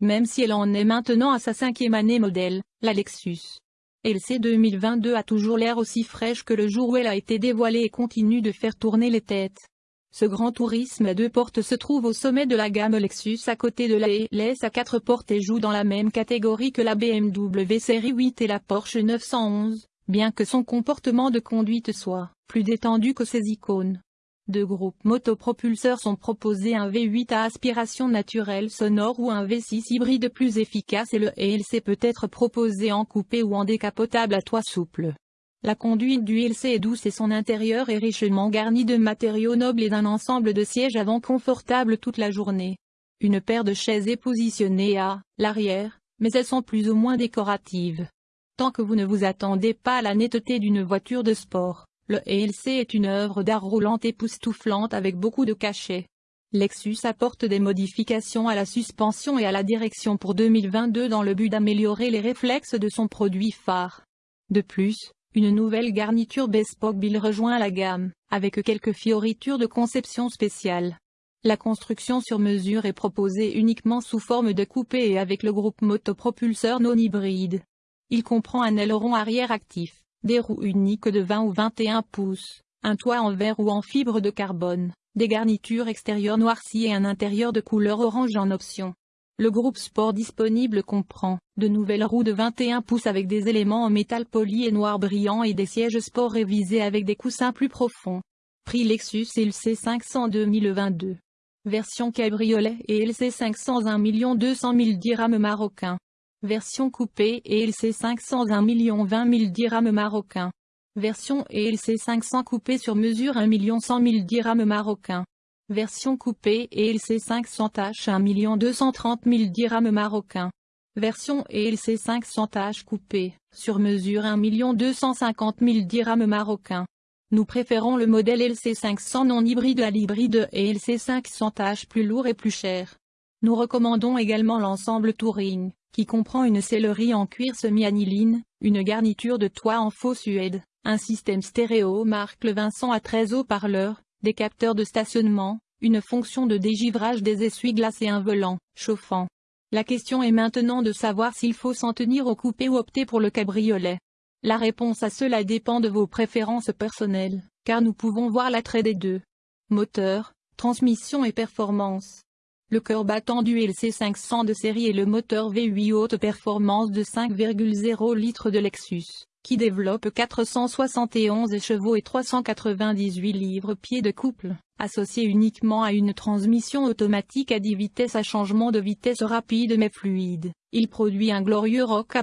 même si elle en est maintenant à sa cinquième année modèle, la Lexus. LC 2022 a toujours l'air aussi fraîche que le jour où elle a été dévoilée et continue de faire tourner les têtes. Ce grand tourisme à deux portes se trouve au sommet de la gamme Lexus à côté de la LS à quatre portes et joue dans la même catégorie que la BMW série 8 et la Porsche 911, bien que son comportement de conduite soit plus détendu que ses icônes. Deux groupes motopropulseurs sont proposés un V8 à aspiration naturelle sonore ou un V6 hybride plus efficace et le ELC peut être proposé en coupé ou en décapotable à toit souple. La conduite du ELC est douce et son intérieur est richement garni de matériaux nobles et d'un ensemble de sièges avant confortables toute la journée. Une paire de chaises est positionnée à l'arrière, mais elles sont plus ou moins décoratives. Tant que vous ne vous attendez pas à la netteté d'une voiture de sport, le ELC est une œuvre d'art roulante époustouflante avec beaucoup de cachet. Lexus apporte des modifications à la suspension et à la direction pour 2022 dans le but d'améliorer les réflexes de son produit phare. De plus, une nouvelle garniture Bespoke Bill rejoint la gamme, avec quelques fioritures de conception spéciale. La construction sur mesure est proposée uniquement sous forme de coupé et avec le groupe motopropulseur non hybride. Il comprend un aileron arrière actif, des roues uniques de 20 ou 21 pouces, un toit en verre ou en fibre de carbone, des garnitures extérieures noircies et un intérieur de couleur orange en option. Le groupe sport disponible comprend, de nouvelles roues de 21 pouces avec des éléments en métal poli et noir brillant et des sièges sport révisés avec des coussins plus profonds. Prix Lexus LC500 2022. Version cabriolet et LC500 1 200 000 dirhams marocains. Version coupée ELC 500 1 million 20 000 dirhams marocains. Version ELC 500 coupée sur mesure 1 100 000 dirhams marocains. Version coupée ELC 500 H 1 230 000 dirhams marocains. Version ELC 500 H coupée, sur mesure 1 250 000 dirhams marocains. Nous préférons le modèle LC 500 non hybride à l'hybride et LC 500 H plus lourd et plus cher. Nous recommandons également l'ensemble Touring, qui comprend une sellerie en cuir semi-aniline, une garniture de toit en faux suède, un système stéréo marque le Vincent à 13 haut-parleurs, des capteurs de stationnement, une fonction de dégivrage des essuie-glaces et un volant, chauffant. La question est maintenant de savoir s'il faut s'en tenir au coupé ou opter pour le cabriolet. La réponse à cela dépend de vos préférences personnelles, car nous pouvons voir l'attrait des deux. Moteur, transmission et performance. Le cœur battant du LC500 de série est le moteur V8 haute performance de 5,0 litres de Lexus, qui développe 471 chevaux et 398 livres-pieds de couple, associé uniquement à une transmission automatique à 10 vitesses à changement de vitesse rapide mais fluide. Il produit un glorieux rock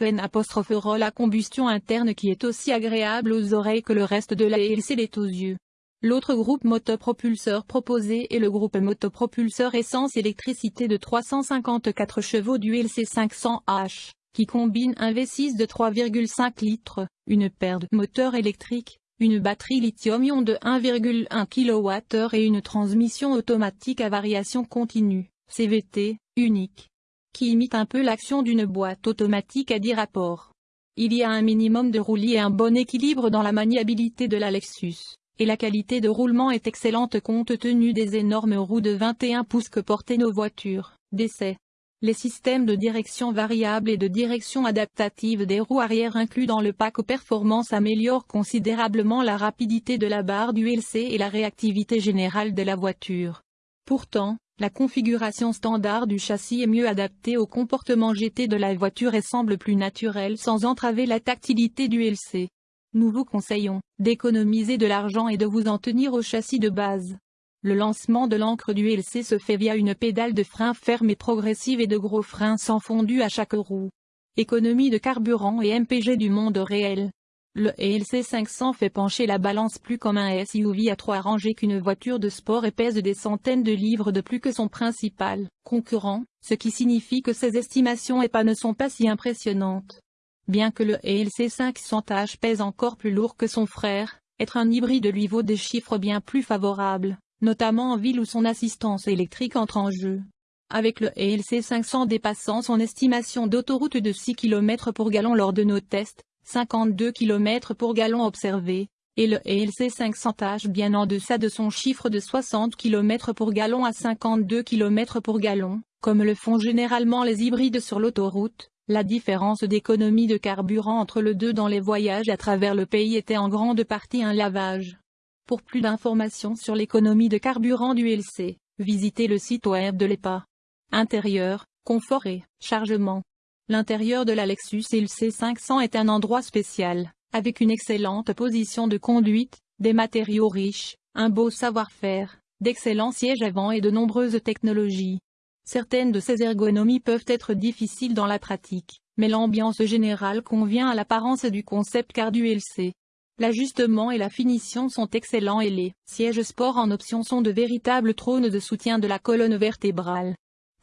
N roll à combustion interne qui est aussi agréable aux oreilles que le reste de la LC l'est aux yeux. L'autre groupe motopropulseur proposé est le groupe motopropulseur essence-électricité de 354 chevaux du LC500H, qui combine un V6 de 3,5 litres, une paire de moteurs électriques, une batterie lithium-ion de 1,1 kWh et une transmission automatique à variation continue, CVT, unique, qui imite un peu l'action d'une boîte automatique à 10 rapports. Il y a un minimum de roulis et un bon équilibre dans la maniabilité de la Lexus et la qualité de roulement est excellente compte tenu des énormes roues de 21 pouces que portaient nos voitures, d'essai. Les systèmes de direction variable et de direction adaptative des roues arrière inclus dans le pack performance améliorent considérablement la rapidité de la barre du LC et la réactivité générale de la voiture. Pourtant, la configuration standard du châssis est mieux adaptée au comportement GT de la voiture et semble plus naturelle sans entraver la tactilité du LC. Nous vous conseillons d'économiser de l'argent et de vous en tenir au châssis de base. Le lancement de l'encre du LC se fait via une pédale de frein ferme et progressive et de gros freins sans fondu à chaque roue. Économie de carburant et MPG du monde réel. Le ELC 500 fait pencher la balance plus comme un SUV à trois rangées qu'une voiture de sport et pèse des centaines de livres de plus que son principal concurrent, ce qui signifie que ses estimations EPA ne sont pas si impressionnantes. Bien que le ELC 500H pèse encore plus lourd que son frère, être un hybride lui vaut des chiffres bien plus favorables, notamment en ville où son assistance électrique entre en jeu. Avec le ELC 500 dépassant son estimation d'autoroute de 6 km pour gallon lors de nos tests, 52 km pour gallon observé, et le ELC 500H bien en deçà de son chiffre de 60 km pour gallon à 52 km pour gallon, Comme le font généralement les hybrides sur l'autoroute, la différence d'économie de carburant entre le deux dans les voyages à travers le pays était en grande partie un lavage. Pour plus d'informations sur l'économie de carburant du LC, visitez le site web de l'EPA. Intérieur, confort et chargement. L'intérieur de la Lexus LC 500 est un endroit spécial, avec une excellente position de conduite, des matériaux riches, un beau savoir-faire, d'excellents sièges avant et de nombreuses technologies. Certaines de ces ergonomies peuvent être difficiles dans la pratique, mais l'ambiance générale convient à l'apparence du concept car du LC. L'ajustement et la finition sont excellents et les sièges sport en option sont de véritables trônes de soutien de la colonne vertébrale.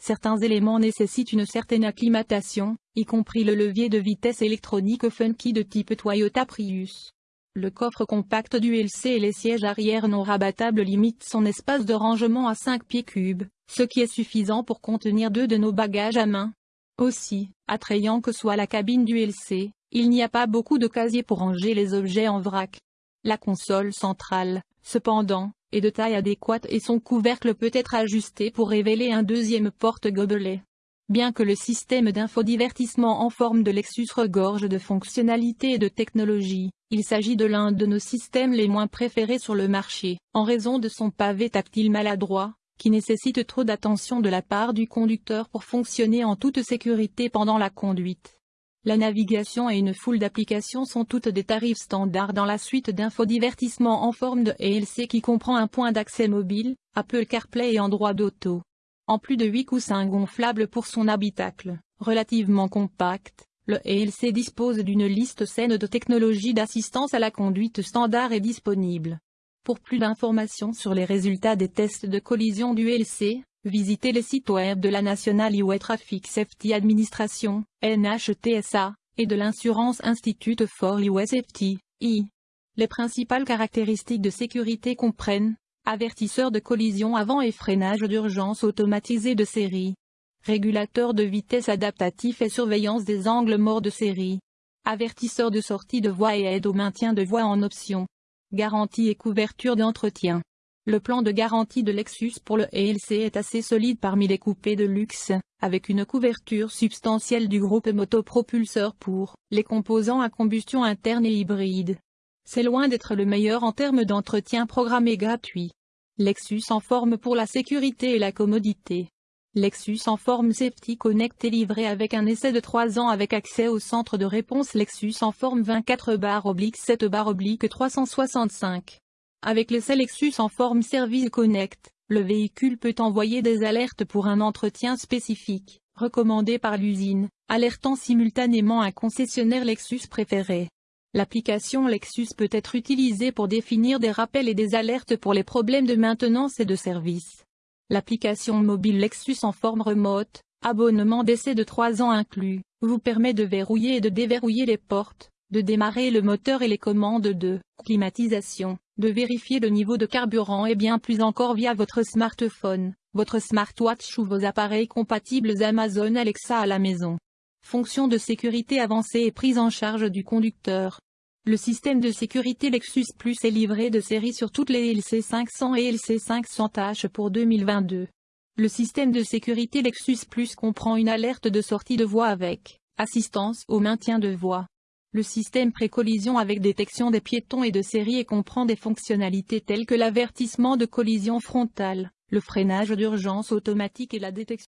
Certains éléments nécessitent une certaine acclimatation, y compris le levier de vitesse électronique funky de type Toyota Prius. Le coffre compact du LC et les sièges arrière non rabattables limitent son espace de rangement à 5 pieds cubes, ce qui est suffisant pour contenir deux de nos bagages à main. Aussi, attrayant que soit la cabine du LC, il n'y a pas beaucoup de casiers pour ranger les objets en vrac. La console centrale, cependant, est de taille adéquate et son couvercle peut être ajusté pour révéler un deuxième porte-gobelet. Bien que le système d'infodivertissement en forme de Lexus regorge de fonctionnalités et de technologies, il s'agit de l'un de nos systèmes les moins préférés sur le marché, en raison de son pavé tactile maladroit, qui nécessite trop d'attention de la part du conducteur pour fonctionner en toute sécurité pendant la conduite. La navigation et une foule d'applications sont toutes des tarifs standards dans la suite d'infodivertissement en forme de ELC qui comprend un point d'accès mobile, Apple CarPlay et Android Auto. En plus de 8 coussins gonflables pour son habitacle, relativement compact, le ELC dispose d'une liste saine de technologies d'assistance à la conduite standard et disponible. Pour plus d'informations sur les résultats des tests de collision du ELC, Visitez les sites web de la National Highway Traffic Safety Administration, NHTSA, et de l'Insurance Institute for Highway Safety, I. Les principales caractéristiques de sécurité comprennent avertisseur de collision avant et freinage d'urgence automatisé de série, régulateur de vitesse adaptatif et surveillance des angles morts de série, avertisseur de sortie de voie et aide au maintien de voie en option, garantie et couverture d'entretien. Le plan de garantie de Lexus pour le ELC est assez solide parmi les coupés de luxe, avec une couverture substantielle du groupe motopropulseur pour les composants à combustion interne et hybride. C'est loin d'être le meilleur en termes d'entretien programmé gratuit. Lexus en forme pour la sécurité et la commodité. Lexus en forme Safety Connect est livré avec un essai de 3 ans avec accès au centre de réponse Lexus en forme 24 7 365. Avec le Lexus en forme Service Connect, le véhicule peut envoyer des alertes pour un entretien spécifique, recommandé par l'usine, alertant simultanément un concessionnaire Lexus préféré. L'application Lexus peut être utilisée pour définir des rappels et des alertes pour les problèmes de maintenance et de service. L'application mobile Lexus en forme remote, abonnement d'essai de 3 ans inclus, vous permet de verrouiller et de déverrouiller les portes, de démarrer le moteur et les commandes de climatisation, de vérifier le niveau de carburant et bien plus encore via votre smartphone, votre smartwatch ou vos appareils compatibles Amazon Alexa à la maison. Fonction de sécurité avancée et prise en charge du conducteur. Le système de sécurité Lexus Plus est livré de série sur toutes les LC 500 et LC 500H pour 2022. Le système de sécurité Lexus Plus comprend une alerte de sortie de voie avec assistance au maintien de voie, le système pré-collision avec détection des piétons et de série et comprend des fonctionnalités telles que l'avertissement de collision frontale, le freinage d'urgence automatique et la détection